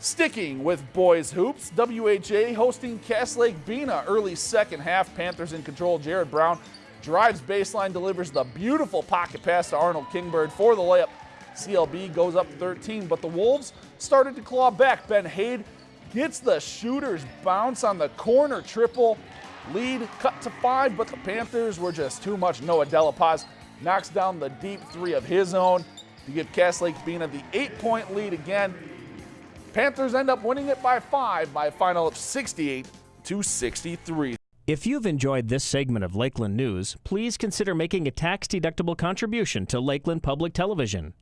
Sticking with boys hoops, WHA hosting Cass Lake Bena early second half. Panthers in control. Jared Brown drives baseline, delivers the beautiful pocket pass to Arnold Kingbird for the layup. CLB goes up 13, but the Wolves started to claw back. Ben Hade gets the shooter's bounce on the corner triple. Lead cut to five, but the Panthers were just too much. Noah Delapaz knocks down the deep three of his own to give Cass Lake Bena the eight point lead again. Panthers end up winning it by five by a final of 68 to 63. If you've enjoyed this segment of Lakeland News, please consider making a tax-deductible contribution to Lakeland Public Television.